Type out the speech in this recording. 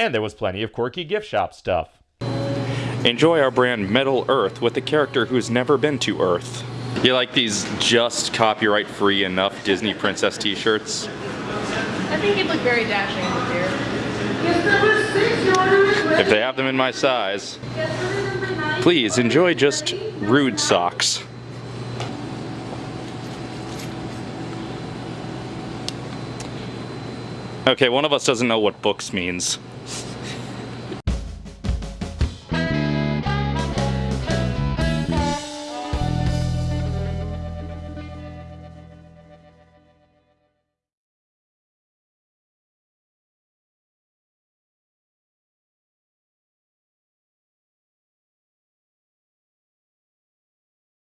And there was plenty of quirky gift shop stuff. Enjoy our brand Metal Earth with a character who's never been to Earth. You like these just copyright free enough Disney princess t-shirts? I think he'd look very dashing in here. If they have them in my size. Please enjoy just rude socks. Okay, one of us doesn't know what books means.